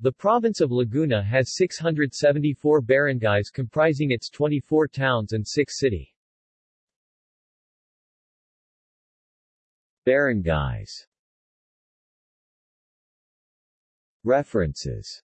The province of Laguna has 674 barangays comprising its 24 towns and 6 city. Barangays References